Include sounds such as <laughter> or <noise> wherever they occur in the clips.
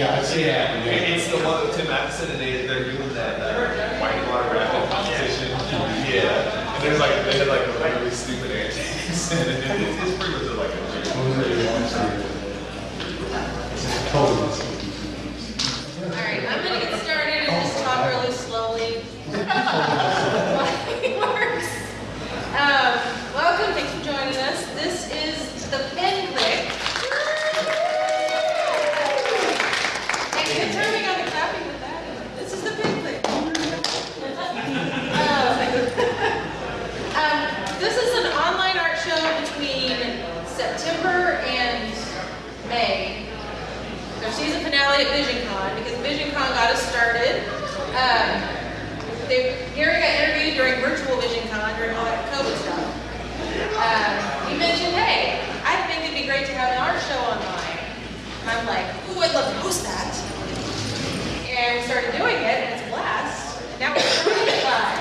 Yeah, it's, yeah. It- It's the one with Tim Matheson, and they, they're doing that uh, whitewater rafting competition. Yeah, and there's like, they had like a really stupid antics, <laughs> and it- it- it's pretty much like a. joke. Totally. All right, I'm gonna get started and just talk really slowly. Works. Um, welcome, thanks for joining us. This is the Pen Click. And you can turn me on the clapping with that. This is the Pen Click. Um, um, This is an online art show between September and May. Their season finale at VisionCon because VisionCon got us started. Um, they, Gary got interviewed during virtual VisionCon during all that COVID stuff. Um, he mentioned, hey, I think it'd be great to have an art show online. And I'm like, ooh, I'd love to host that. And we started doing it, and it's a blast. Now we're it live.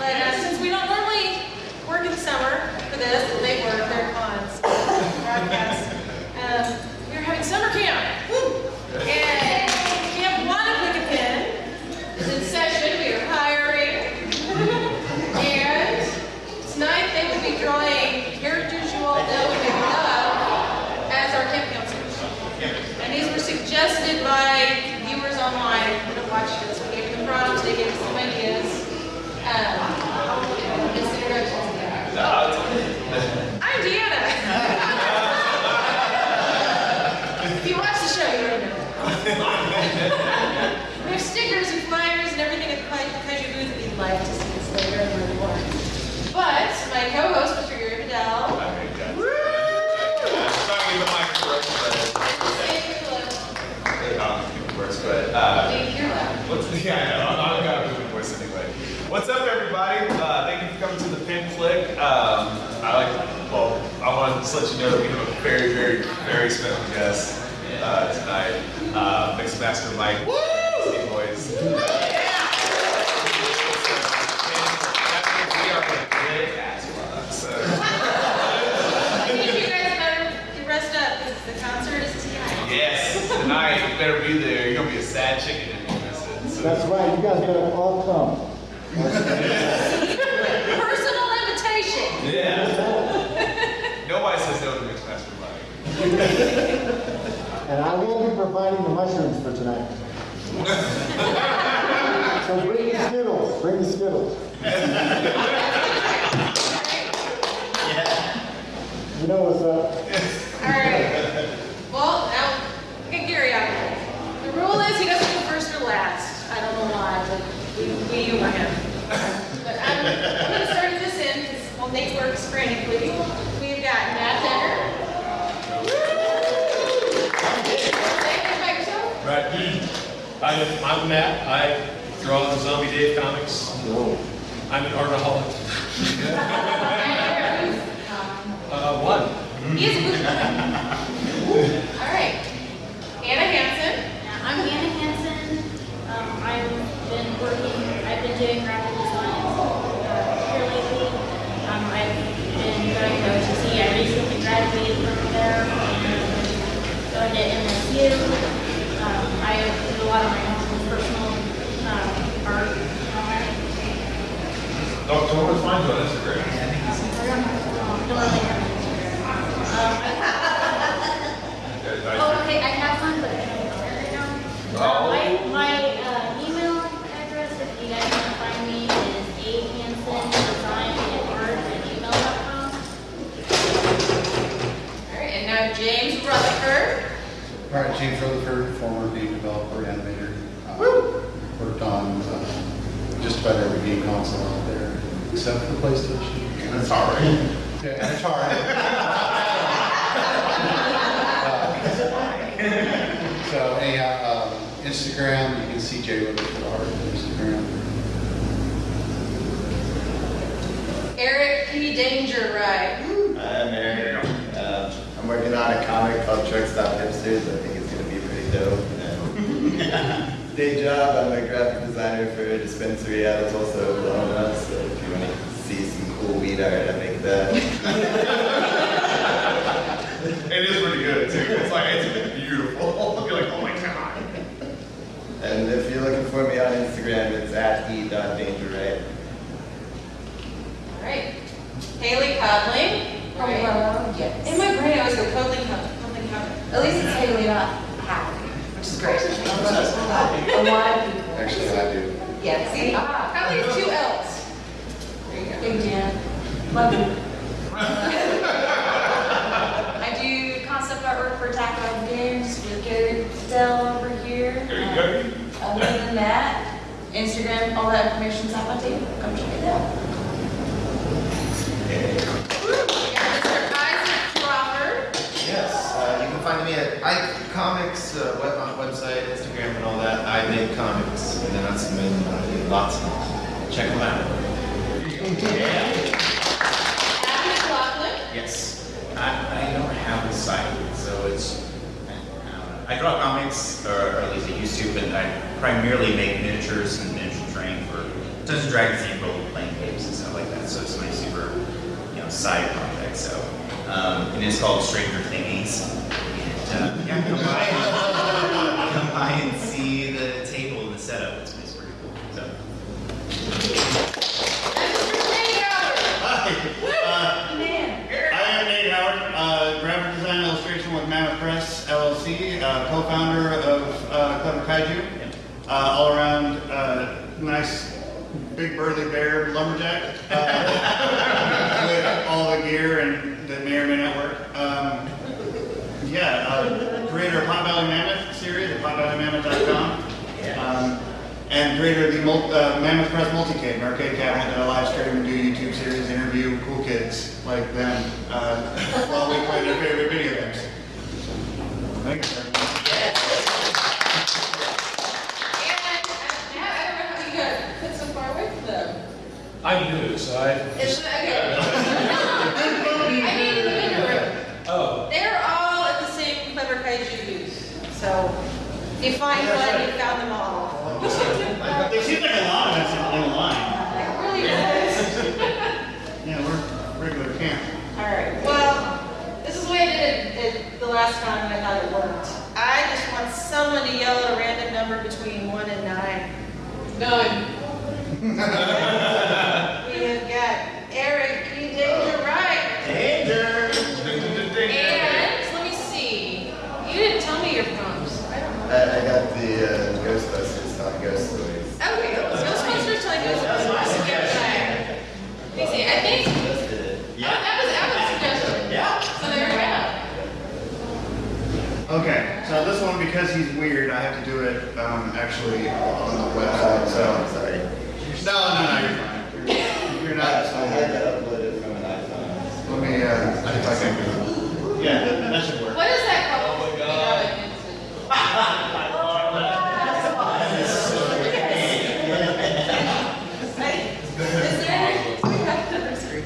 But uh, since we don't normally work in the summer for this, they work, they're cons, um, we are having summer camp. Woo! And Camp Wanna Pick a Pen is in session. We are hiring. and tonight they will be drawing characters you all know and love as our camp counselors. And these were suggested by viewers online that have watched this. We gave them prompts, they gave us some ideas. Um, just introductions. I'm Deanna. if you watch the show, you already know. <laughs> we have stickers and flyers and everything at the Kai- Kaiju booth you'd like to see this later in the report. But my co-host, Mr. Gary Vidal, Trying to get the mic to work, but, it works, but, uh. What's, <laughs> yeah, I know, I'm, I'm gonna move the voice anyway. What's up, everybody? Uh, thank you for coming to the Pin Flick. Um, I like, well, I want to just let you know that we have a very, very, very special guest uh, tonight. Uh, Mixmaster Mike. Woo! Beastie Boys. And that we are gonna kick ass rock, so. <laughs> I think you guys better rest up because the concert is tonight. Yes, tonight, you better be there. You're gonna be a sad chicken if you miss it. so. That's right, you guys better all come. <laughs> Personal invitation. Yeah. Nobody says no to Mixmaster Mike. <laughs> And I will be providing the mushrooms for tonight. So bring the Skittles, bring the Skittles. You know what's up. All right. Well, now, get Gary out. The rule is he doesn't go first or last. I don't know why, but we, we humor him. But I'm, I'm gonna start this in because, well, Nate works frantically. We've got Matt Decker. Say it by yourself. Right. I'm, I'm Matt. I draw the Zombie Dave comics. I'm an artaholic. <laughs> Uh, one. He is a good All right. Anna Hansen. I'm Anna Hansen. Um, I've been working, I've been doing graphic design uh, here lately. Um, I've been going to OTC. I recently graduated from there and going to MSU. I do a lot of my own personal um, art. Don't, don't always find on Instagram. Um, don't really have um, <laughs> I- Oh, okay, I have one, but I don't know right now. Oh. Uh, My, my uh, email address, if you guys want to find me, is ahansendesign@art at gmail.com. All right, and now James Rutherford. All right, James Rutherford, former game developer, animator. Uh, Worked on uh, just about every game console out there, except for PlayStation. That's all right. Yeah, and Atari. <laughs> Uh, So anyhow, um, Instagram, you can see Jay Rutherford art on Instagram. Eric P. Danger Right. I'm working on a comic called Truck Stop Hipsters. I think it's going to be pretty dope. And <laughs> day job, I'm a graphic designer for a dispensary out of Tulsa, Oklahoma. So if you want to see some cool weed art, I make that. <laughs> it is pretty good too. It's like it's beautiful. <laughs> You're like, oh my god. And if you're looking for me on Instagram, it's at e.dangerright. All right. Haley Codling right? Hello, yes. In my brain, I always go Codling, Cod- Codling, Codling. At least it's Haley, not Hallie, which is great. A lot of people. Actually, I do. Yeah, see? Ah, Probably two L's. There you go. Big man. Love you. I do concept artwork for Tactile Games with Gary Dell over here. There you go. Um, Other than that, Instagram, all that information's at my table. Come check it out. We got Mr. Isaac Crawford. Yes, uh, you can find me at Ike Comics, uh, web, on the website, Instagram, and all that. I make comics, and then I submit uh, lots of them. Check them out. Yeah. Yes, I, I don't have a site, so it's, I. I draw comics, or, or at least I used to, but I primarily make miniatures and miniature terrain for Dungeons and Dragons and role playing games and stuff like that. So it's my super, you know, side project. So, um, and it's called Stranger Thingies. Uh, yeah, come by, and, come by and see the table and the setup. It's, it's pretty cool. So. Uh, I am Nate Howard, uh, graphic design illustration with Mammoth Press LLC, uh, co-founder of uh, Clever Kaiju, uh, all around uh, nice big burly bear lumberjack uh, with all the gear and that may or may not work. Um, yeah, uh, creator of Pot Valley Mammoth series at potvalley.mammoth.com. Um, and creator of the mul- uh, Mammoth Press Multicade, an arcade cabinet that I live stream and do YouTube series, interview cool kids like them uh, <laughs> while we play their favorite video games. Thanks, everyone. And uh, I don't know how you got put so far away from them. I'm new, so I, It's, okay. <laughs> I mean, in the middle room. oh, They're all at the same Clever Kaiju booth. So if you find one, you found them all. <laughs> There seems like a lot of us in in line. It really is. <laughs> Yeah, we're regular camp. All right, well, this is the way I did it at the last time, and I thought it worked. I just want someone to yell at a random number between one and nine. Nine. <laughs> We have got Eric E. Danger Right. Danger! And, let me see, you didn't tell me your prompts. I don't know. I, I got the uh, Ghostbusters telling ghost stories. Okay, Ghostbusters telling Ghostbusters. Yeah. Let me see, I think, Just did it. oh, that was, that was a suggestion. Yeah. So there we go. Okay, so this one, because he's weird, I have to do it um, actually on the website, so. I'm sorry. No, no, no, you're fine. You're- You're I, I not. had to upload it from an iPhone. Let me, uh, see if I can. Yeah, that, that should work. What is that called? Oh my god. Is there? We have another screen.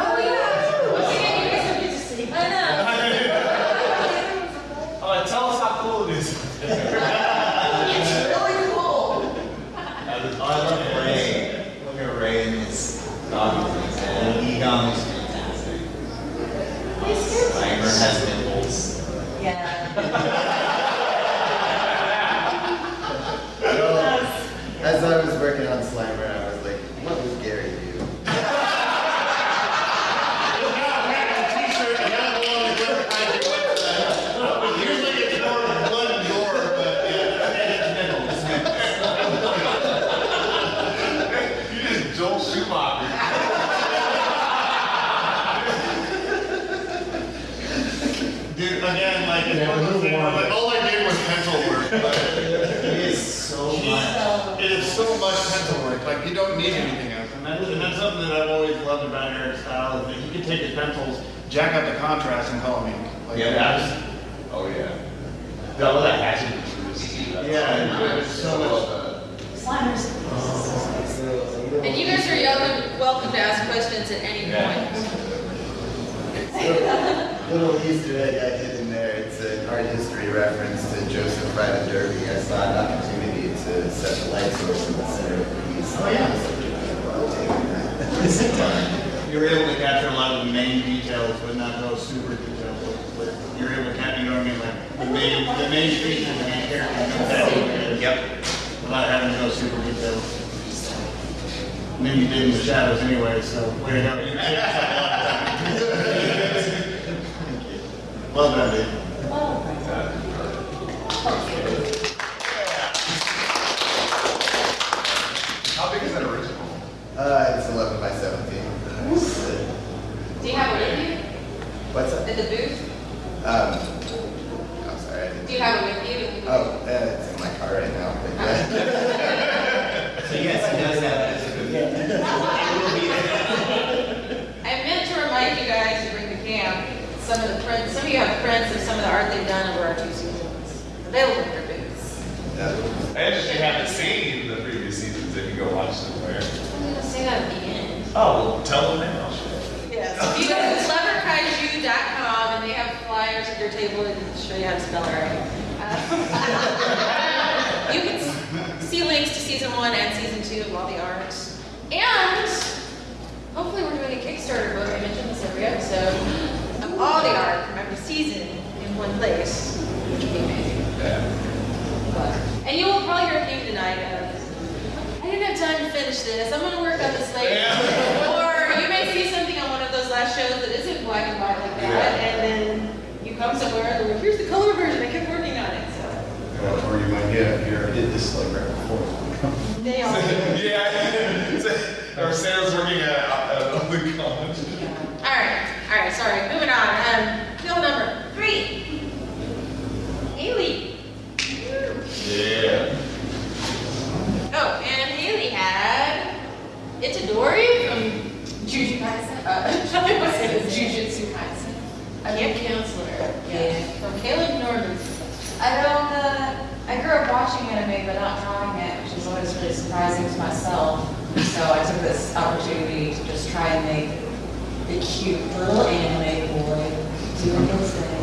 Oh, yeah. Once again, you guys have to see. I know. Uh, tell us how cool it is. It's really cool. Oh, I love Ray. Look at Ray and his dog. And Egon is fantastic. Slimer has nipples. Yeah. So, as I was working on Slimer, I was like, what would Gary do? T-shirt, I got one on the Clever Kaiju website. Usually it's more blood and gore, but yeah, and it's nipples. You just Joel Schumacher. Dude, again, like, it's one of those things where, like, all I did was pencil work, but He is so much. it is so much pencil work, like, you don't need anything else. And that's, and that's something that I've always loved about Eric's style, is that he can take his pencils, jack up the contrast, and call me. Like, Yeah, that's- Oh, yeah. I love that hatchet. Uh, yeah, it's so much. Slimers. Oh, and you guys are welcome, welcome to ask questions at any point. <laughs> Little Easter egg I hid in there. It's an art history reference to Joseph Wright of Derby. I saw an opportunity to set the light source in the center of the piece. Oh, yeah. <laughs> You're able to capture a lot of the main details, but not go super detailed. With, with, you're able to capture, you know what I mean, like the main, the main features, the main characters. Yep. Without having to go super detailed. And then you did in the shadows anyway, so way to go. You saved yourself a lot of time. Well done, dude. How big is that original? Uh, it's 11 by 17. Do you have it with you What's that? at the booth? Um, I'm sorry, I didn't. Do you have it with you? Oh, uh, it's in my car right now. But yeah. So yes, he does have that. It will be there. I meant to remind you guys to bring to camp some of the prints, some of you have prints of some of the art they've done over our two seasons. Available in your booths. And if you haven't seen the previous seasons, if you go watch them where. I'm gonna say that at the end. Oh, well, tell them now. Yes. If you go to cleverkaiju.com and they have flyers at your table and show you how to spell it right. Uh, <laughs> You can see links to season one and season two of all the arts. And hopefully we're doing a Kickstarter book, I mentioned this every episode, all the art from every season in one place, which would be amazing. But- And you will probably hear a theme tonight of, I didn't have time to finish this, I'm gonna work on this later. Or you may see something on one of those last shows that isn't black and white like that, and then you come somewhere and they're like, here's the color version, I kept working on it, so. Or you might get, here, I did this like right before. They all. <laughs> yeah. Or Sarah's working at, at the college. All right, sorry, moving on. Um, bill number three. Haley. Yeah. Oh, and Haley had Itadori from Jujutsu Kaisen. Uh, <laughs> I was saying it's Jujutsu Kaisen. Camp counselor. Yeah. From Caleb Norman. I don't, uh, I grew up watching anime but not drawing it, which is always really surprising to myself. So I took this opportunity to just try and make the cute little anime boy doing his thing.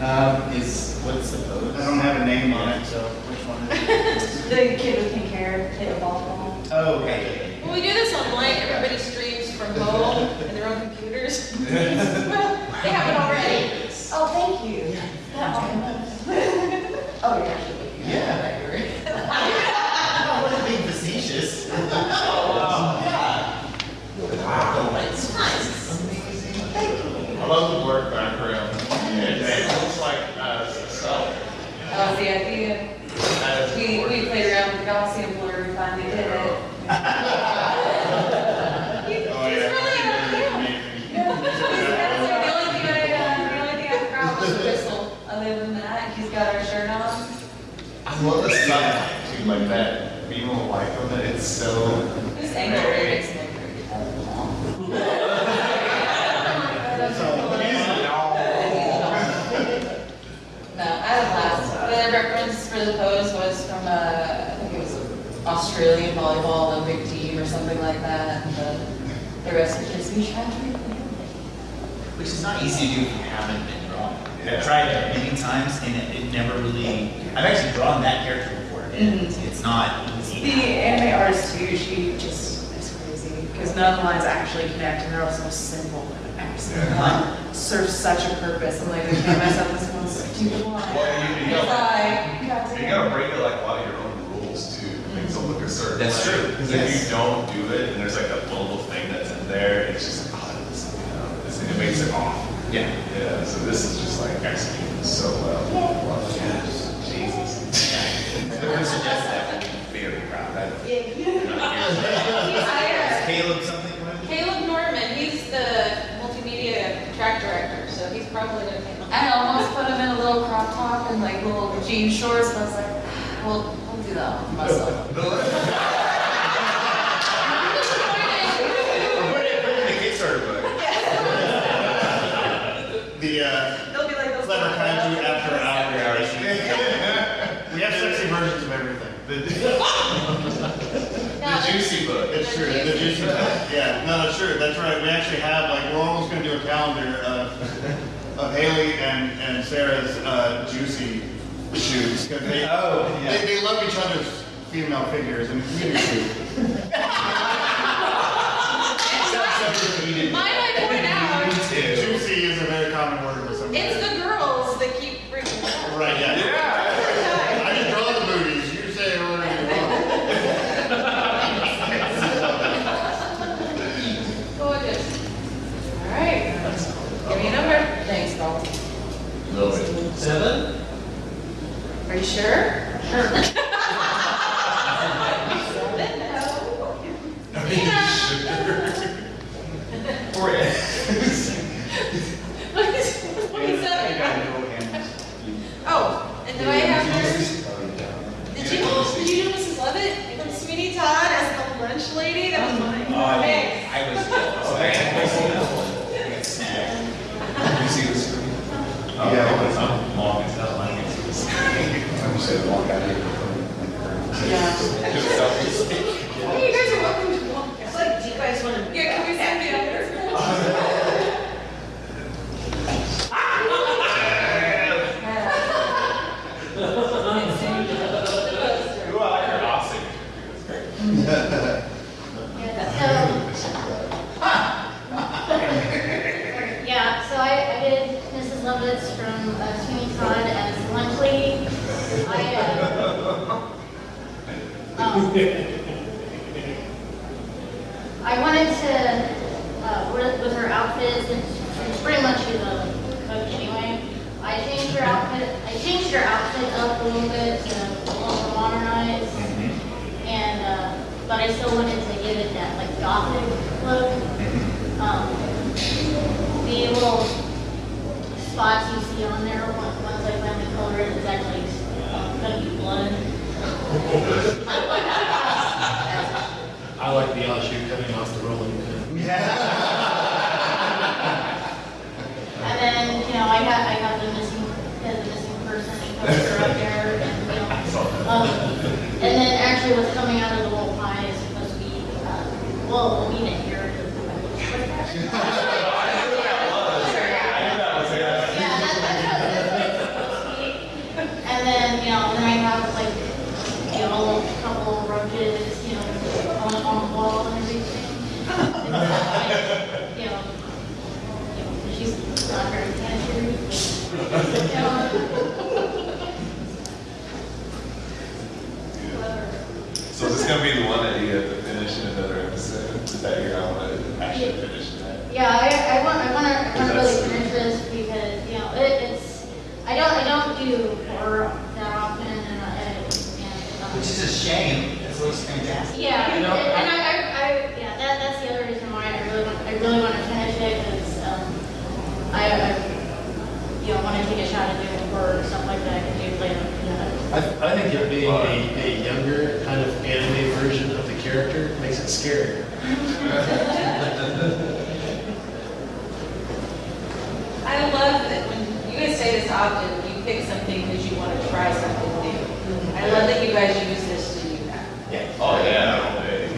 Um, is, what's the pose? I don't have a name on it, so which one is it? <laughs> The kid with pink hair hit a ball. Oh, okay. When we do this online, everybody streams from home and their own computers. <laughs> Well, they have it already. Oh, thank you. <laughs> Oh, you're actually. Yeah. I wasn't being facetious. Oh, yeah. Wow, it's nice. I love the blurred background. It, it looks like uh, self. That was the idea. We, we played around with the Gaussian blur, we finally did it. Oh, yeah. The only thing I, the only thing I forgot was the whistle. Other than that, he's got our shirt on. I love the sunlight too, like that beam of light on it. It's so. This angle really makes me No, I had a blast. The reference for the pose was from, uh, I think it was Australian volleyball Olympic team or something like that. And the, the rest of the kids, we tried Which is not easy to do if you haven't been drawing. Yeah. I've tried it many times and it, it never really, I've actually drawn that character before and mm-hmm. it's, it's not easy. The anime artist too, she just is crazy because none of the lines actually connect and they're all so simple. And every single Yeah. one serves such a purpose. I'm like, I can't mess up this one stupid line. Well, you, you gotta, like, you have to- you gotta break it like a lot of your own rules too. Things will certain That's way. true. Because Yes. if you don't do it and there's like a little thing that's in there, it's just like, oh, this, you know, this, it makes it off. Yeah. Yeah. So this is just like executed so well. Jesus. Whoever suggested that would be very proud. <laughs> I- I, Caleb something, Caleb Norman, he's the multimedia track director, so he's probably gonna take. I almost put him in a little crop top and like little jean shorts, but I was like, ah, well, I'll do that one for myself. Put it, put it in the Kickstarter book. The, uh, They'll be like those. Clever Kaiju After Hours. We have sexy versions of everything. The <laughs> juicy book. It's true, the juicy, yeah, no, that's true, that's right, we actually have, like, we're almost gonna do a calendar of, of Haley and, and Sarah's, uh, juicy shoots, cause they, Oh, yeah. they, they love each other's female figures and community. So, so cheated. Might I point out, Juicy is a very common word with some. it's the girls that keep bringing it up. Right, yeah. Yeah. I draw the booties, you say whatever. Gorgeous. All right. Give me a number. Thanks, Paul. Seven? Sure? Sure. I don't do horror that often and I, and, um. Which is a shame. This looks fantastic. Yeah, You and know, and I, I, I, yeah, that, that's the other reason why I really want, I really want to finish it, because, um, I, I, you know, want to take a shot at doing horror, stuff like that, I can do later, you know. I, I think it being a, a younger kind of anime version of the character makes it scarier. <laughs> I love that when you guys say this often, you pick something because you want to try something new. I love that you guys use this to do that. Oh, yeah, all day.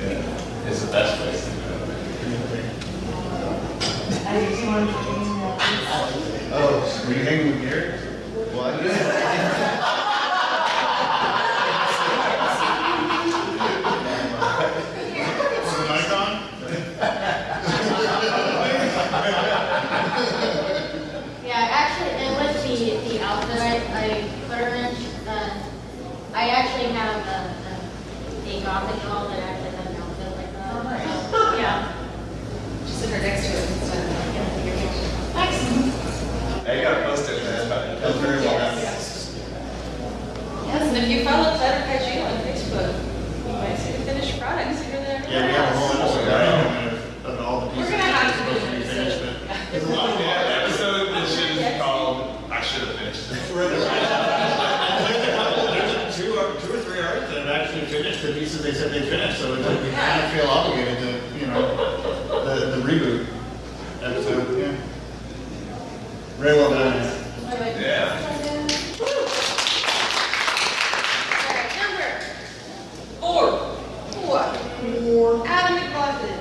Yeah. It's the best place to go. I just wanted to bring Oh, were you hanging with Gary? What? Is the mic on? Yeah, actually, and with the, the outfit I, I put her in, uh, I actually have a, a, a gothic doll that actually has an outfit like that. Oh, nice. So, Yeah. Just sit her next to it instead of. Thanks. Hey, you gotta post it, man. That was very well done. Yes, and if you follow Clever Kaiju on Facebook, you might see the finished product sooner than everyone Yeah, we have a whole else. episode right of, of all the pieces. We're gonna have to do supposed to an episode. but There's a lot. Yeah, episode that should is called, I should have finished it. There's a couple, there's two or, two or three artists that have actually finished the pieces they said they finished, so it's like we kind of feel obligated to, you know, the, the reboot episode, yeah. Very well done. Yeah. Alright, number four. Four. Adam McLaughlin.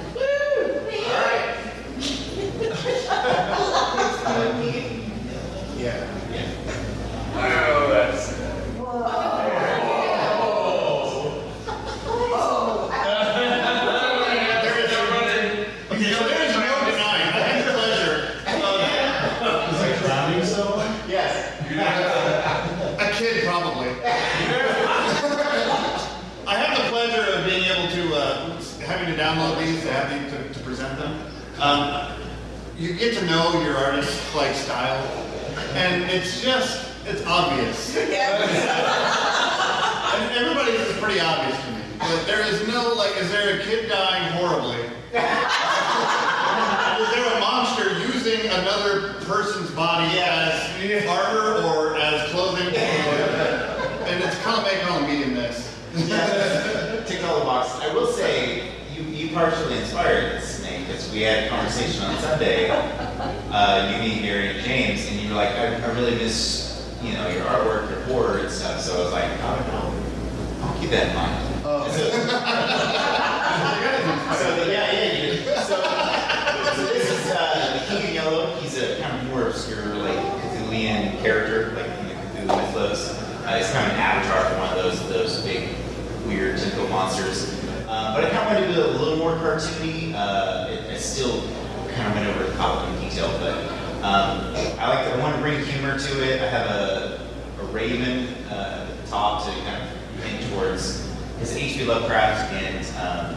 Yeah. Oh, that's. There is a running. Okay, so download these, to have these to, to present them. Um, you get to know your artist's like style, and it's just, it's obvious. And everybody's is pretty obvious to me. But there is no, like, is there a kid dying horribly? Is there a monster using another person's body as armor or as clothing? And it's kind of making all the medium this. Tick all the boxes. I will say, you, you partially inspired this snake because we had a conversation on Sunday. Uh, you, me, Gary, and James, and you were like, I, I really miss, you know, your artwork, your board and stuff. So I was like, oh, no, I'll keep that in mind. Oh. So, yeah, yeah, you did. So, so this is uh, the King of Yellow. He's a kind of more obscure, like Cthulhian character, like in the Cthulhu mythos. Uh, he's kind of an avatar for one of those those big, weird tentacle monsters. Uh, but I kind of wanted to do it a little more cartoony. Uh, it, it still kind of went over the top in detail, but um, I like. I want to bring humor to it. I have a, a raven uh, at the top to kind of hint towards his H.P. Lovecraft and um,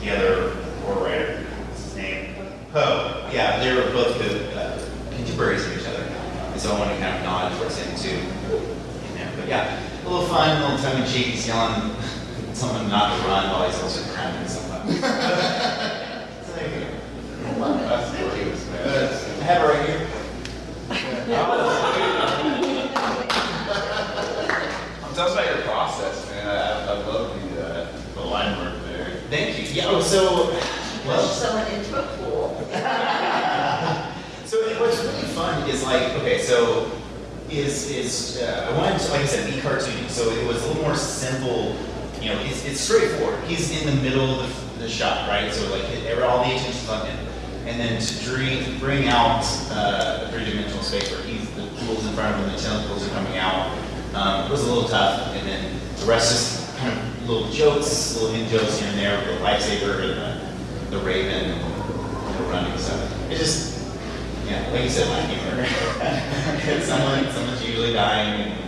the other horror writer. What's his name? Poe. Yeah, they were both good uh, contemporaries of each other, and so I want to kind of nod towards him too. in there. But yeah, a little fun, a little tongue in cheek. He's yelling <laughs> someone not to run while he's also cramming something. so <laughs> there you go. That's the cutest, man. I have it right here <laughs> us about your process, man. I, I love the, uh, the line work there. Thank you. Yeah. Oh, so well. someone into a pool. <laughs> So what's really fun is like, okay, so is is uh, I wanted to, like I said, be cartoony. So it was a little more simple. You know, it's, it's straightforward. He's in the middle of the, the shot, right? So like it, all the attention's on him. And then to dream, bring out uh, a three-dimensional space where he's the pools in front of him, the tentacles are coming out, um, was a little tough. And then the rest just kind of little jokes, little in jokes here and there, with the lightsaber and the, the raven and the running stuff. It just yeah, like you said, my humor. <laughs> Someone, someone's usually dying, and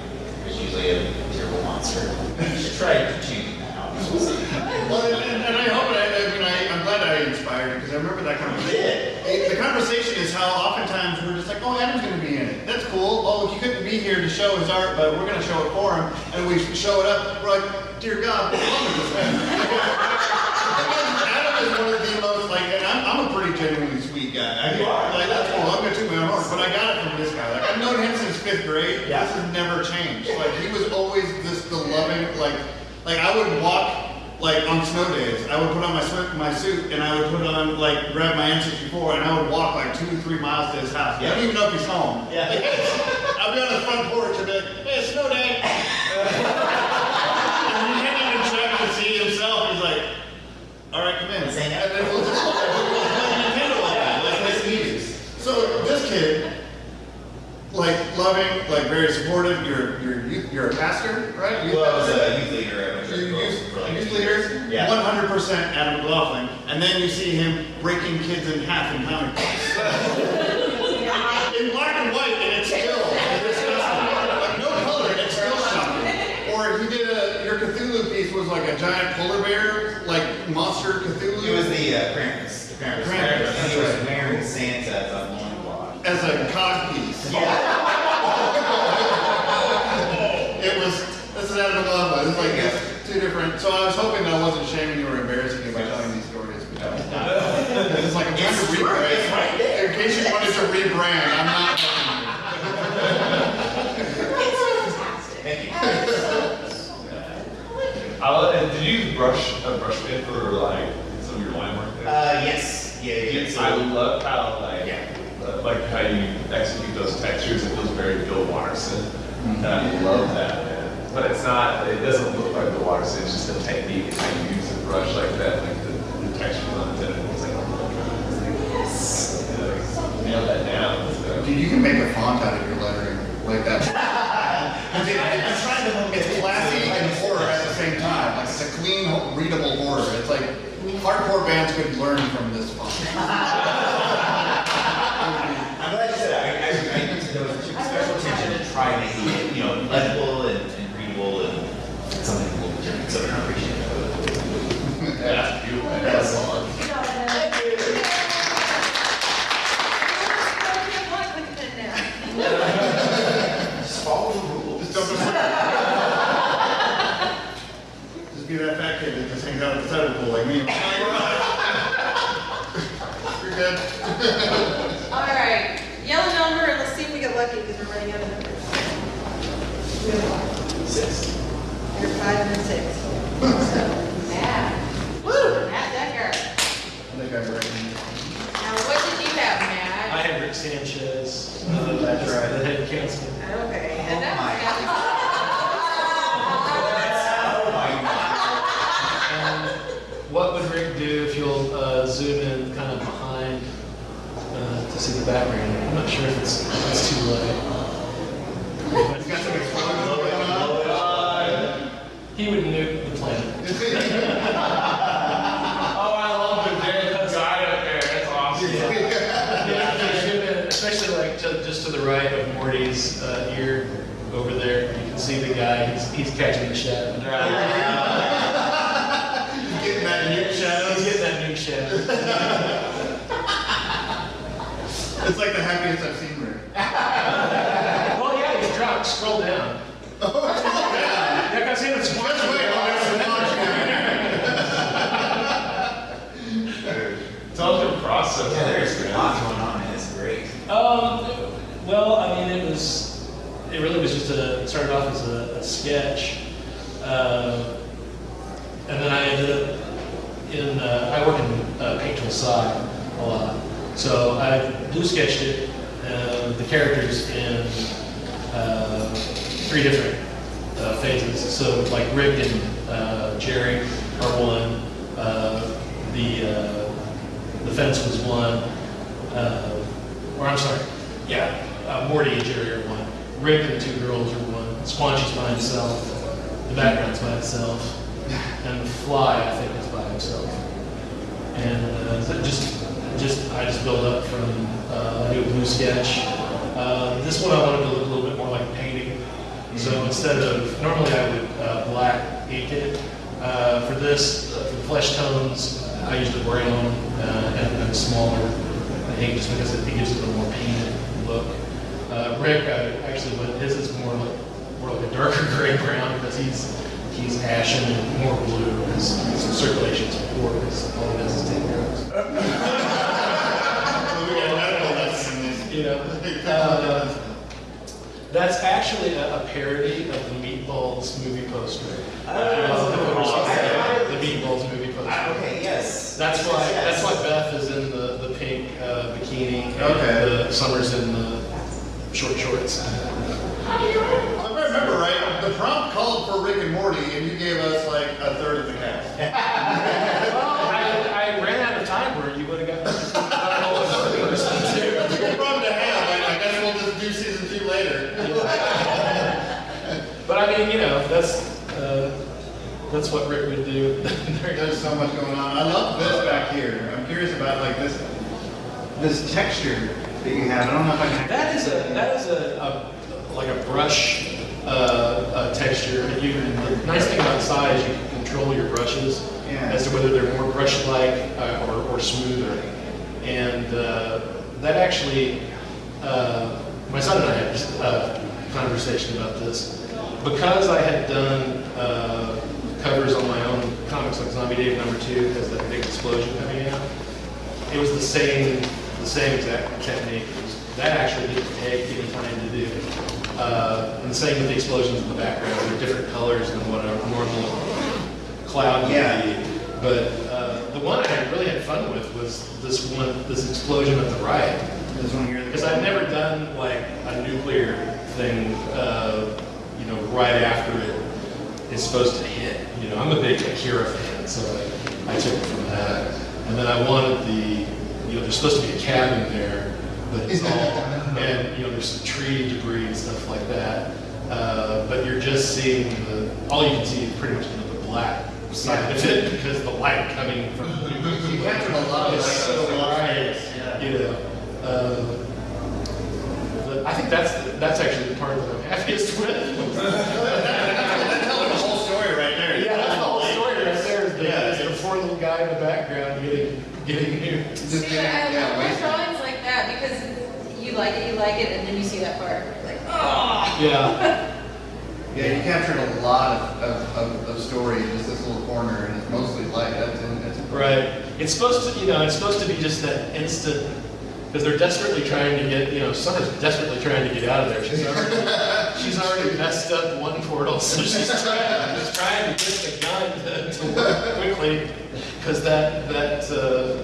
there's usually a terrible monster. You should try changing that out. <laughs> We'll and, and- and I hope, I, I mean, I, I'm glad I inspired you, because I remember that conversation. The conversation is how oftentimes we're just like, oh, Adam's gonna be in it. That's cool. Oh, he couldn't be here to show his art, but we're gonna show it for him. And we show it up, we're like, dear God, what's wrong with this man? <laughs> Adam is one of the most, like, and I'm, I'm a pretty genuinely sweet guy. I You are. Like, that's cool, I'm gonna toot my own horn, but I got it from this guy. Like, I've known him since fifth grade. Yeah. This has never changed. Like, he was always this, the loving, like, like I would walk, like on snow days, I would put on my suit, my suit, and I would put on, like, grab my N64, and I would walk like two, or three miles to his house. I don't even know if he's home. Yeah. Like, hey, I'll be on the front porch and be like, hey, it's snow day. <laughs> and he didn't even check to see himself. He's like, all right, come in. Let's hang out. And then we'll just we'll play Nintendo like that. Like, That's this what he is. so this kid, like loving, like very supportive. You're you're you're a pastor, right? Youth Well, I was a youth leader at my church You're for- youth, for like youth two leader, years. Yeah. one hundred percent Adam McLaughlin, and then you see him breaking kids in half in comic books. in black and white, and it's still disgusting. Like no color, and it's still shocking. Or he did a your Cthulhu piece was like a giant polar bear, like monster Cthulhu. He was the uh, Krampus. The Krampus. Krampus, And that's he was right. wearing Santa's on one block. as a cog piece. Yeah. <laughs> It was, this is Adam McLaughlin, it's like, it's two different, so I was hoping that I wasn't shaming you or embarrassing you by telling these stories. but that was not. <laughs> It's like, I'm trying to rebrand. it's right there. In case you wanted to rebrand, I'm not. <laughs> Thank you. <laughs> I love, and did you use brush, a brush pen for like some of your line work there? Uh, yes. Yeah, yeah. Yes, So, I love how like, Yeah. uh, like how you execute those textures. It feels very Bill Watterson, and I love that, man. But it's not. It doesn't look like Bill Watterson. It's just a technique and how you use a brush like that, like the, the textures on the tentacles. Like, it's like yes, Yeah, like, nailed that down. So. Dude, you can make a font out of your lettering, like that. <laughs> I'm trying, to look It's classy and horror at the same time, like it's a clean, readable horror. It's like, hardcore bands could learn from this font. <laughs> process. Yeah, there's a lot going on, and it's great. Um, well, I mean, it was, it really was just a, it started off as a, a sketch. Um, and then I ended up in, uh, I work in uh, PaintTool SAI a lot. So I blue sketched it, uh, the characters in uh, three different uh, phases. So like Rick and uh, Jerry are one, uh, the, the fence was one, uh, or I'm sorry, yeah, uh, Morty and Jerry are one. Rick and the two girls are one. Squanchy's by himself. The background's by itself. And the fly, I think, is by himself. And uh, so just, just I just build up from uh, a blue sketch. Uh, this one I wanted to look a little bit more like a painting. So instead of normally I would uh, black ink it. Uh, for this, uh, for the flesh tones, I used a brown uh, and, and smaller ink just because it, it gives it a more painted look. Uh, Rick, I actually went, his is more like more like a darker <laughs> gray brown because he's he's ashen and more blue because his circulation's poor because all he does is take drugs. <laughs> You know, <laughs> uh, that's actually a, a parody of the Meatballs movie poster. Oh. The Meatballs movie poster. Ah, Okay, yes. That's why, Yes. that's why Beth is in the, the pink uh, bikini and Okay. the Summer's in the short shorts. If I remember right, the prompt called for Rick and Morty, and you gave us like a third that's what Rick would do. <laughs> There's so much going on. I love this back here. I'm curious about like this, this texture that you have. I don't know if I can. That is a, that is a, a like a brush uh, uh, texture. And you can, the nice thing about is you can control your brushes Yeah. as to whether they're more brush-like uh, or, or smoother. And uh, that actually, uh, my son and I had a conversation about this. Because I had done uh, covers on my own comics like Zombie Dave number two, has that big explosion coming out. It was the same, the same exact technique. That actually didn't take any time to do. Uh, and the same with the explosions in the background. They're different colors than what a normal cloud would Yeah. be. But uh, the one I really had fun with was this one, this explosion at the right. This one here. Because I've never done like a nuclear thing, uh, you know, right after it is supposed to hit. You know, I'm a big Akira fan, so I, I took it from that. And then I wanted the, you know, there's supposed to be a cabin there, but it's all, and, you know, there's some tree debris and stuff like that. Uh, but you're just seeing the, all you can see is pretty much the black side of it because the light coming from. <laughs> You captured a lot of It's so bright, yeah. you know. Uh, I think that's, that's actually the part that I'm happiest with. <laughs> That tells the whole story right there. Yeah, that's the whole story right there, is the, Yeah, is the it's- poor little guy in the background getting, getting nuked. Just See, getting- I yeah, love wasted. drawings like that because you like it, you like it, and then you see that part, like, oh. Yeah, <laughs> Yeah, you captured a lot of, of, of, of story in just this little corner, and it's mostly light. That's, that's right. It's supposed to, you know, it's supposed to be just that instant, because they're desperately trying to get, you know, Summer's desperately trying to get out of there. She's already, she's already messed up one portal, so she's trying, she's trying to get the gun to, to work quickly, because that, that, uh,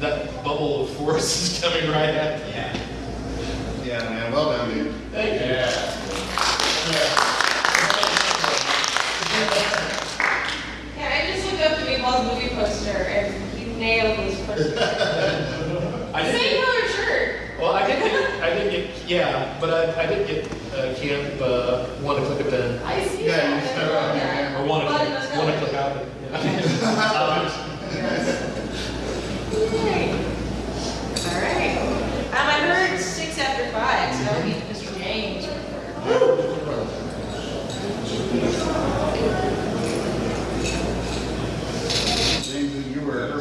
that bubble of force <laughs> is coming right at me. Yeah. Yeah, man, well done, dude. Thank you. Yeah, I just looked up the Meatballs movie poster and you nailed these posters. <laughs> I did Same get, color shirt. well, I did get, I did get, yeah, but I, I did get, uh, camp, uh, one to click a pen. I see Yeah, that. you stuck Yeah. Or one to Blood click, in those one to click out. All right. Um, I heard six after five, so that would be Mr. James. James, you were.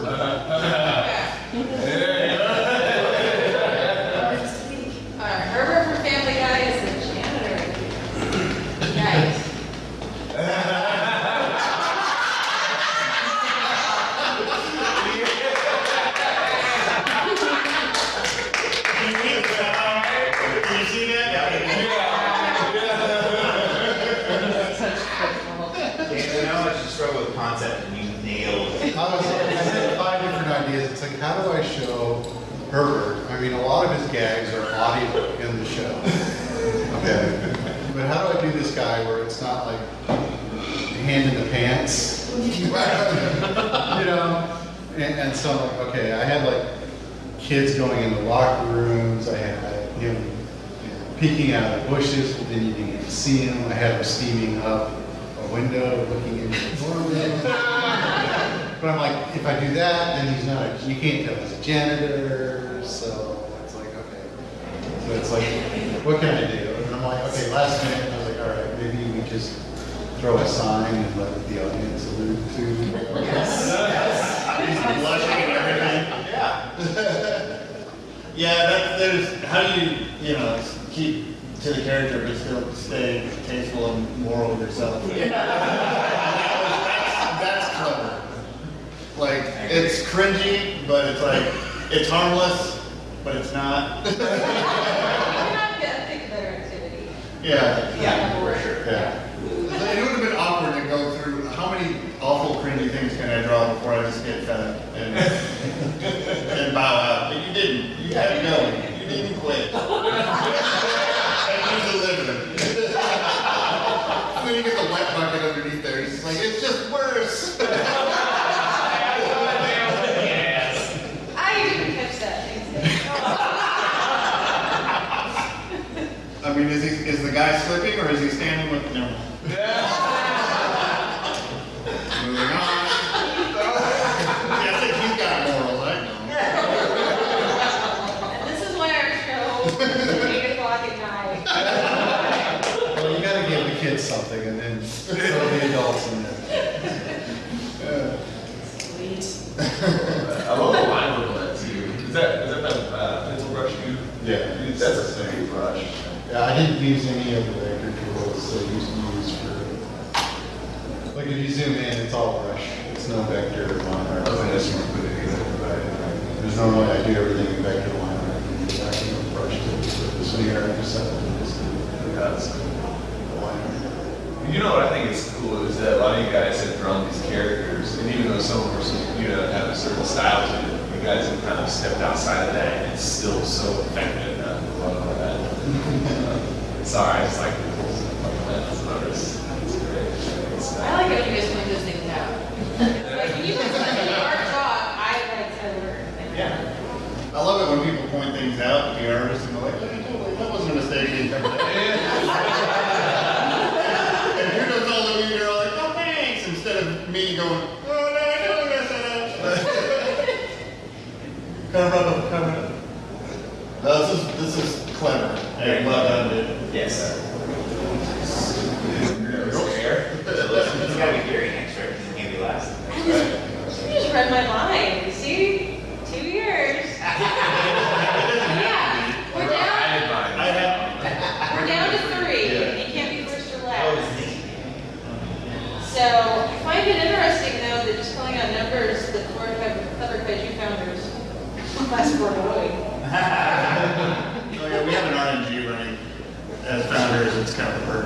All right, Herbert from Family Guy is the janitor. Yikes. Can you see that? James, I know how much you struggle with concept and you nailed it. I was, I had five different ideas. It's like, how do I show Herbert? I mean, a lot of his gags are audio in the show. Okay. But how do I do this guy where it's not like hand in the pants? <laughs> You know? And, and so, I'm like, okay, I had like kids going in the locker rooms. I had him peeking out of the bushes, but then you didn't get to see him. I had him steaming up a window, looking into the doorway. <laughs> But I'm like, if I do that, then he's not, a- you can't tell he's a janitor, so it's like, okay. So it's like, what can I do? And I'm like, okay, last minute, I was like, all right, maybe we just throw a sign and let the audience allude to. He's blushing and everything. Yeah. Yeah, that, there's, how do you, you know, keep to the character but still stay tasteful and moral with yourself? And that was- That's, that's clever. Like, it's cringy, but it's like, it's harmless, but it's not <laughs> gonna think of better activity. Yeah. Yeah, for sure. Yeah. It would have been awkward to go through, how many awful cringy things can I draw before I just get fed up and, <laughs> and bow out? But you didn't. You kept going. You didn't quit. <laughs> And you delivered. And then you get the wet bucket underneath there. He's like, it's just worse. I didn't catch that. I mean, is he, is the guy slipping or is he standing with, no. Moving on. Yeah, I think he's got morals, I know. And this is why our show is eight o'clock at night. Well, you gotta give the kids something and then throw the adults in there. I love the line work on that too. Is that, is that that, uh, pencil brush you? Yeah. That's a same brush. Yeah, I didn't use any of the vector tools that used to use for, like if you zoom in, it's all brush. It's no vector line art. Unless you put it in, right? There's no way I do everything in vector line art. It's actually no brush. But This one here, I just set it, just Yeah, that's cool. the line art. You know what I think is cool is that a lot of you guys have drawn these characters, and even though some of them you know, have a certain style to it, you guys have kind of stepped outside of that, and it's still so effective. and I love that. Uh, Sorry, I just like that's. It's great. It's, I like it when you guys point those things out. Like, when you guys let me art talk, I like to learn. Yeah. I love it when people point things out to the artist and they're like, "Look, totally, that wasn't a mistake. <laughs> And you're just all looking, you're all like, oh, thanks, instead of me going, oh, no, I totally messed that up. Cover up, cover up. No, this is, this is clever. Hey, well done, dude. Yes. It's gotta be Gary next, right? It can't be last. You just read my discount the per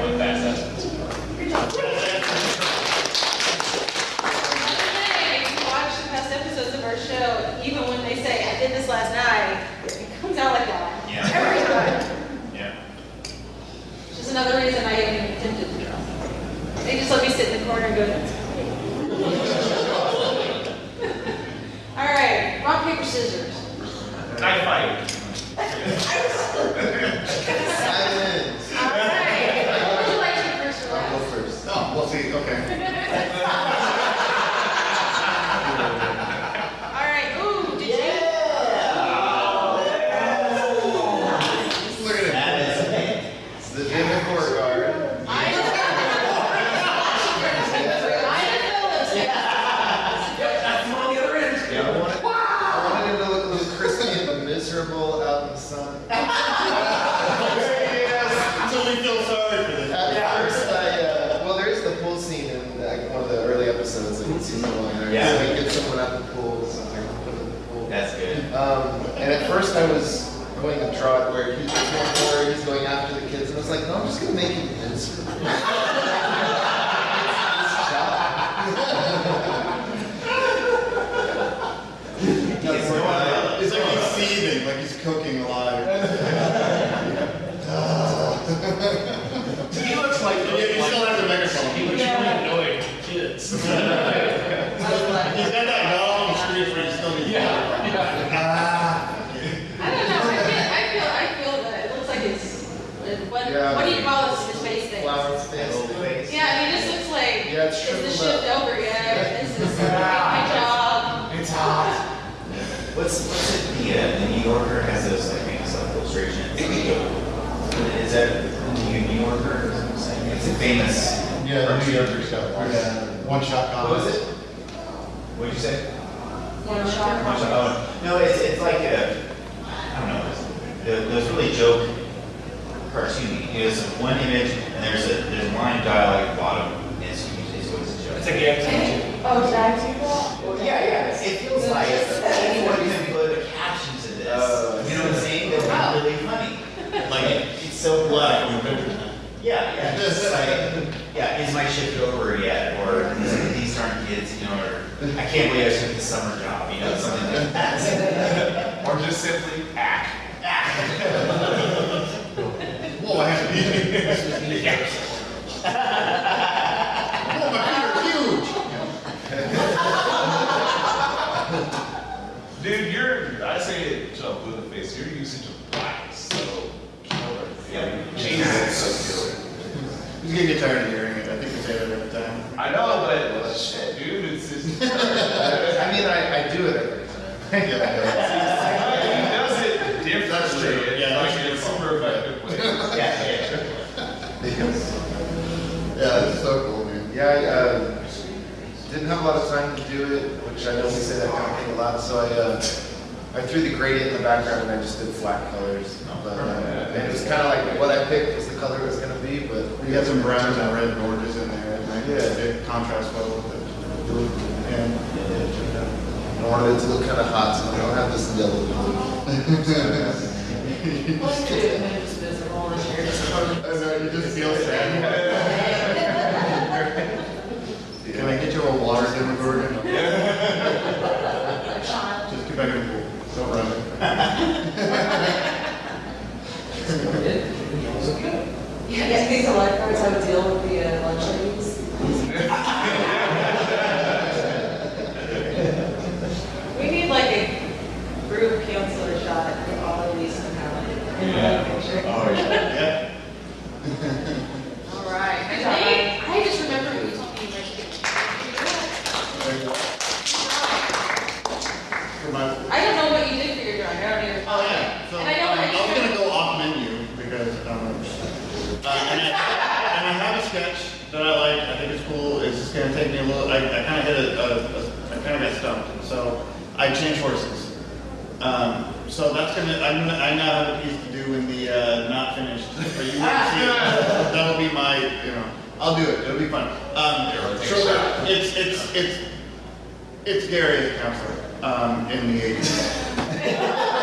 one fast. first I was going to draw it where he was he's going after the kids, and I was like, no, I'm just going to make him. <laughs> that shift Is the shift over yet? This is my job. It's hot. What's, what's it, the, uh, the New Yorker has those like famous like, illustrations. is that the New Yorker? It's a famous. Yeah, the New Yorker stuff. Yeah. One shot comic. What was it? What did you say? One shot comic. Oh, no, it's, it's like a, I don't know, the, those really joke cartoony. It is one image and there's a there's line dialogue at the bottom and It's, it's a joke. It's. Oh, did I do that? Well, yeah, yeah, it feels like anyone <laughs> can put a caption to this. Oh, You know what I'm saying? They're really funny. Like, it's so blunt. Yeah, yeah, just like, yeah, is my shift over yet? Or these, these aren't kids, you know, or I can't believe I took the summer job, you know, something like that. <laughs> Or just simply act. <laughs> Whoa, I have to be. Say it to a blue face, your usage of black is so killer. Yeah. Jesus, so killer. He's gonna get tired of hearing it. I think we say that every time. I know, but shit, dude, it's just. <laughs> I mean, I, I do it every time. <laughs> He does it differently. That's true. Yeah, like that's in a super effective way. <laughs> Yeah, yeah. Yeah, it's so cool, man. Yeah, I, uh, didn't have a lot of time to do it, which I know we say that kind of thing a lot, so I, uh, I threw the gradient in the background and I just did flat colors. But, uh, and it was kind of like what I picked was the color it was gonna be, but. We had some browns and red and oranges in there, and I Yeah. it contrast well with it. And I wanted it to look kind of hot, so I don't have this yellow blue. <laughs> Well, you and then it's visible, and you're just totally. I know, you just feel sad. <laughs> Can I get you a water demogorgon? Just get back in the pool. Don't run. Yeah, I think the lifeguards have a deal with the uh, lunch ladies. We need like a group counselor shot of all of these somehow in one picture. Oh, yeah. All right. And they, I just remember who told me like. For my- I don't know what you did for your drawing, I don't even. Oh, yeah, so, um, And I know I what was you- gonna go off menu because, um, uh, and I, and I have a sketch that I like, I think it's cool, it's just gonna take me a little, I, I kinda hit a, a, a- I kinda got stumped, so I changed horses. Um, so that's gonna, I'm gonna, I now have a piece to do in the, uh, not finished, but you won't see it. <laughs> That'll be my, you know, I'll do it, it'll be fun. Um, so it's, it's, it's, it's Gary as counselor, um, in the eighties. <laughs>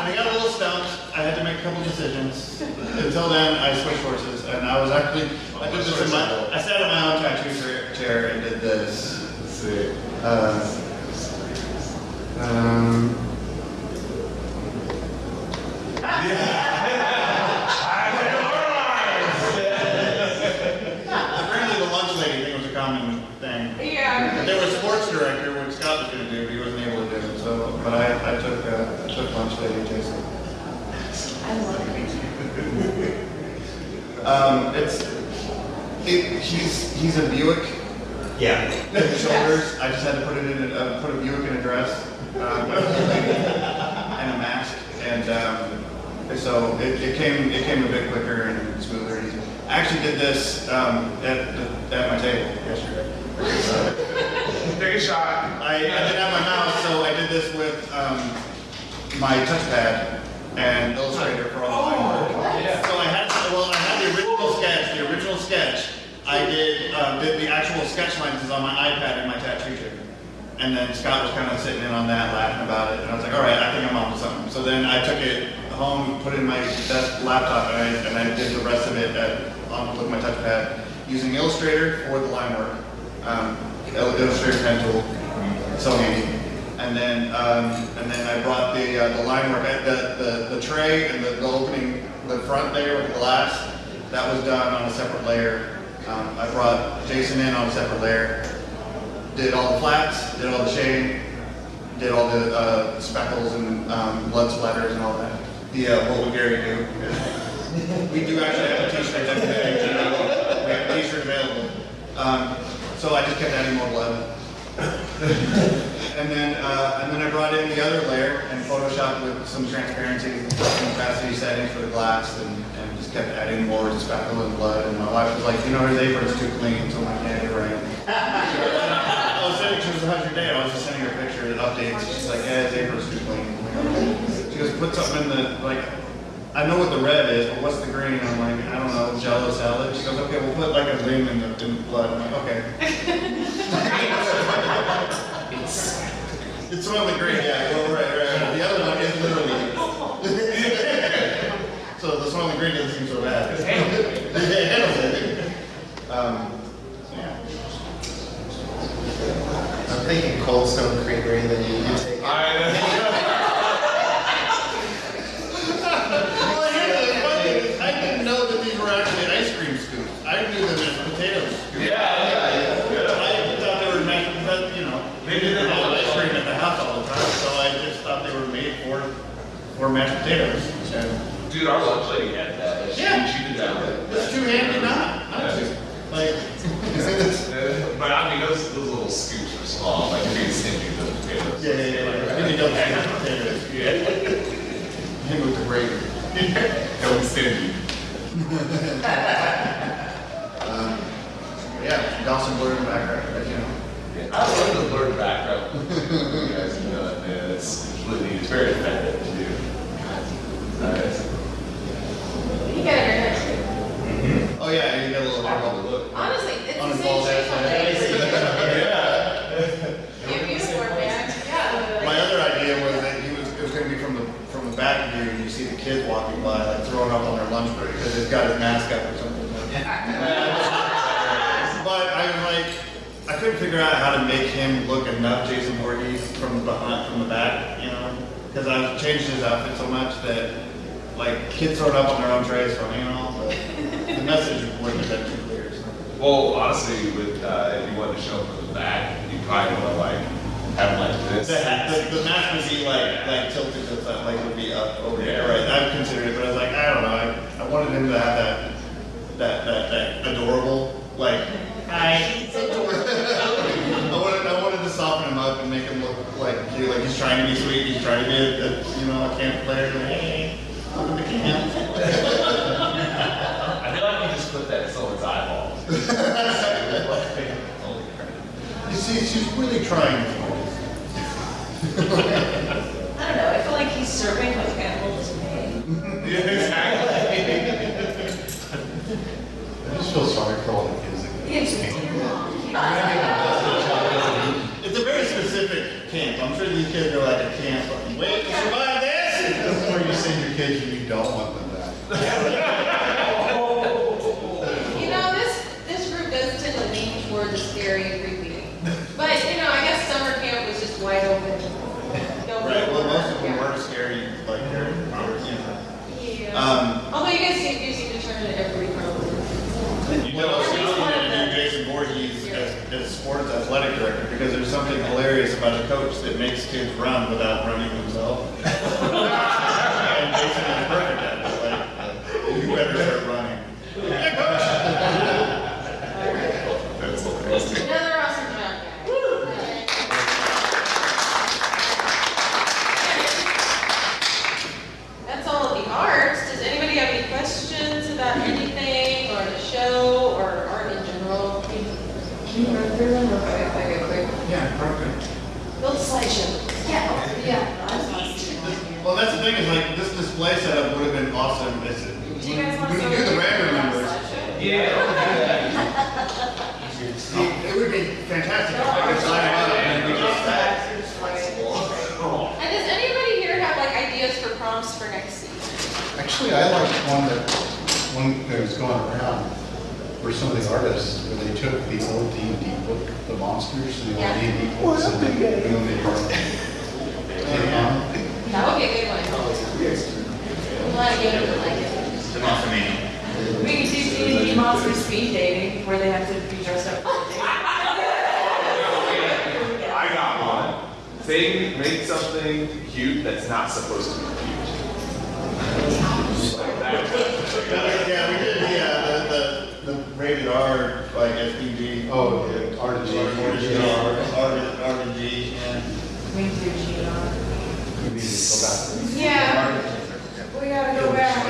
I got a little stumped. I had to make a couple decisions. Until then, I switched horses, and I was actually I did this in my I sat in my own tattoo chair- chair and did this. Let's see. Uh, um, apparently, the lunch lady thing was a common thing. Yeah. But there was sports director, which Scott was going to do, but he wasn't able to do it. So, but I, I took uh, I took lunch lady Jason. I love it. Um, it's it, he's he's a Buick. Yeah. Shoulders. I just had to put it in a uh, put a Buick in a dress um, and a mask, and um, so it, it came it came a bit quicker and smoother and easier. I actually did this um, at at my table yesterday. <laughs> Take a shot. I, I didn't have my mouse, so I did this with um, my touchpad and Illustrator for all the line work. yeah. So I had, well, I had the original sketch, the original sketch. I did, uh, did the actual sketch lines is on my iPad in my tattoo chair. And then Scott was kind of sitting in on that, laughing about it, and I was like, all right, I think I'm on to something. So then I took it home, put it in my desk laptop, and I, and I did the rest of it at, on, with my touchpad, using Illustrator for the line work. Um, Illustrator pen tool, so handy. And then, um, and then I brought the, uh, the line work, the, the, the tray and the, the opening, the front layer with the glass, that was done on a separate layer. Um, I brought Jason in on a separate layer, did all the flats, did all the shading, did all the, uh, speckles and, um, blood splatters and all that. The, uh, what would Gary do? <laughs> We do actually have a t-shirt that we have a t-shirt available. Um, so I just kept adding more blood. And then, uh, and then I brought in the other layer and photoshopped with some transparency and opacity settings for the glass and, and just kept adding more speckle and blood. And my wife was like, you know, his apron's too clean, so I'm like, yeah, you're right. I was sending, she was, how's your day? I was just sending her a picture of updates. She's like, yeah, his apron's too clean. Like, She goes, put something in the, like, I know what the red is, but what's the green? I'm like, I don't know, jello salad. She goes, okay, we'll put like a ring in the, in the blood. I'm like, okay. <laughs> <laughs> It's Soylent Green, yeah, well, right, right, right. The other one is literally. <laughs> <laughs> So the Soylent Green doesn't seem so bad. It handles it. Um, yeah. I'm thinking Cold Stone Creamery, then you, you take here's the funny thing is, I didn't know that these were actually ice cream scoops. I knew them as potato scoops. Yeah, yeah, yeah. I thought they were mashed, but, you know, they didn't have ice cream at the house all the time, so I just thought they were made for, for mashed potatoes. And Dude, our lunch lady had that. She, Yeah. she did that. It's two handy not, not two. Like, But I mean, those, those little scoops are small, like you're stingy with the potatoes. yeah, yeah, yeah, yeah. Really don't have potatoes. Yeah. Him with the gravy. Don't be stingy. Um, Yeah, Gaussian Blur in the background, but, you know. I love the blurred background. you guys know that, man. It's completely, it's very effective too. Nice. You got your hair straight. Oh, yeah, you got a little hair bubble. Look. Honestly, it's the same shape on. <laughs> <laughs> You're beautiful, man. Yeah. My other idea was that he was, it was gonna be from the, from the back view, and you see the kids walking by, like throwing up on their lunch break, because they've got his mask up or something. <laughs> But I'm like, I couldn't figure out how to make him look enough Jason Voorhees from the behind, from the back, you know? Because I've changed his outfit so much that, like, kids throwing up on their own tray is funny and all, but the message wouldn't have been too clear, so. Well, honestly, with, uh, if you wanted to show them from the back, you probably want to like, have like this. The, hat- the, the mask would be like, like tilted to the side, like would be up over Yeah. there, right? I've considered it, but I was like, I don't know, I, I wanted him to have that, that, that, that adorable, like, hi. <laughs> I wanted, I wanted to soften him up and make him look like, cute, like he's trying to be sweet, he's trying to be a, a, you know, a camp player, like, hey, welcome to camp. I feel like you just put that in someone's eyeballs. Holy <laughs> <laughs> crap. You see, she's really trying. I don't know, I feel like he's serving what Campbell is made. <laughs> Yeah, exactly. I just feel sorry for all the kids that get Yes, this. it's. It's a very specific camp, I'm sure these kids are like a camp, like, wait, to survive this? This is where you send your kids you don't want them back. <laughs> You know, this, this group does tend to lean toward the scary and creepy. But, you know, I guess summer camp was just wide open. Don't Right, well, most of them Yeah. were scary, like, they're, they're, you know. Yeah. Um, Although you guys seem, do seem to turn it every pro. what else you need to do Jason Voorhees as, as sports athletic director, because there's something hilarious about a coach that makes kids run without running themselves. <laughs> <laughs> And Jason is perfect at it, like, you better start running. Yeah, coach. That's hilarious. Another awesome job, guys. That's all of the arts. Does anybody have any questions about anything or the show or art in general? Can you run through them real quick, like a quick, Yeah, perfect. build a slideshow? Yeah, yeah. I just want to see it. Well, that's the thing, is like, this display setup would have been awesome, is it? Do you guys want We to? can do the random numbers. Yeah. It would be fantastic if I could sign up and we just. And does anybody here have like ideas for prompts for next season? Actually, I liked one that, one that was going around for some of the artists, where they took the old D and D book, the monsters, and the old D and D books, and they made them into art. Take on. That would be a good one. Glad like. It's not. We do D&D monster speed dating, where they have to be dressed up. I got one. Say, make something cute that's not supposed to be cute. Like that. Yeah, we did the, uh, the, the, the rated R, like SPG. Oh, the R to G. R to G, R, to, R to G, yeah. We do on. Yeah, gotta go back. <laughs>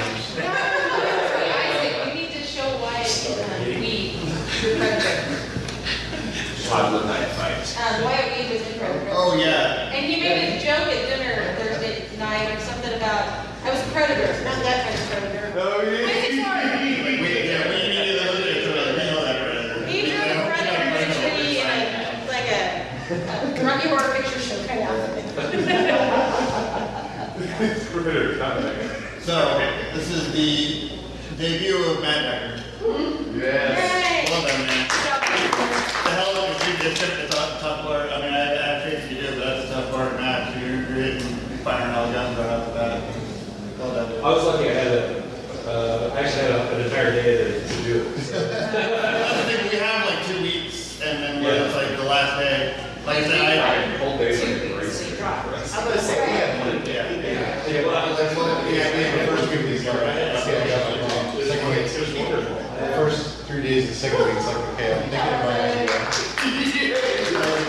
Isaac, you need to show why it's uh, predator. Toddler night fight. Um, Wyatt Weed was in predator. Oh, yeah. And he made a joke at dinner Thursday night or something about, I was a predator, not that kind of predator. Oh, yeah. Isaac's hard. We, yeah, we need to look at it, we know that predator. He drew the predator visually in a, like a, a Rocky Horror Picture Show kind of outfit. So, this is the debut of Mad Dagger. Mm-hmm. Yay! Well done, man. The hell of a shoot, it's the tough, tough part. I mean, I, I have faith you do, but that's the tough part, Matt. You're, you're hitting, you're firing all guns right off the bat. Well done. I was lucky I had a, uh, actually had an entire day to, to do it. That's the thing, we have like two weeks, and then when it's like the last day, like I said, I. Whole days like great. I'm gonna say, we have one. Yeah, yeah. Yeah, well, that's what, yeah, yeah, the first week is like, yeah, yeah, yeah. Second week, the first three days, the it's like, okay, I'm thinking of my idea.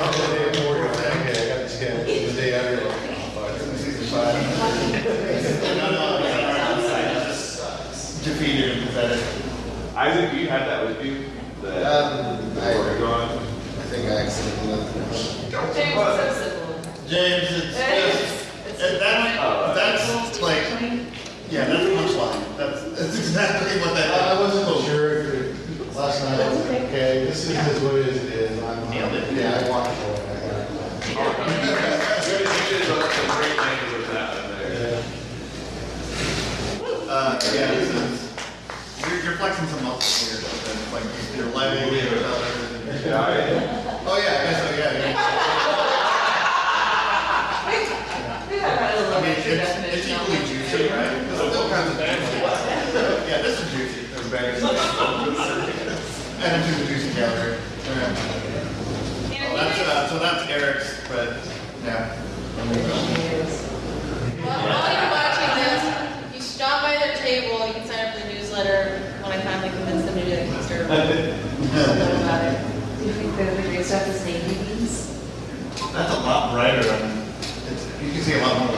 I'm the day before, you're like, okay, I got this guy, the day after, like, oh, fuck, this is fine. No, no, it's all right. It's just defeated and pathetic. Isaac, you had that with you? The, Um, I, before we go on? I think I accidentally left it. James is so simple. James, it's <laughs> just, and that's, that's like, yeah, that's a punchline. That's, that's exactly what that is. I wasn't sure if, it- last night, I was like, okay, this is what it is, it is, I'm, Nailed it. yeah, I watched it. you did some great things with that one there. Yeah. Uh, yeah, this is, you're, you're flexing some muscles here, but like your leg, your shoulders. Yeah, I- Oh, yeah, I guess so, yeah, yeah. I mean, it's, it's equally juicy, right? There's all kinds of juicy. Yeah, this is juicy. And it's a juicy. Yeah. And Oh, That's, uh, so that's Eric's, but, yeah. Well, while you're watching this, if you stop by their table, you can sign up for the newsletter when I finally convince them to do the Kickstarter. Tell them about it. Do you think the the stuff is navy beans? That's a lot brighter and it's, you can see a lot more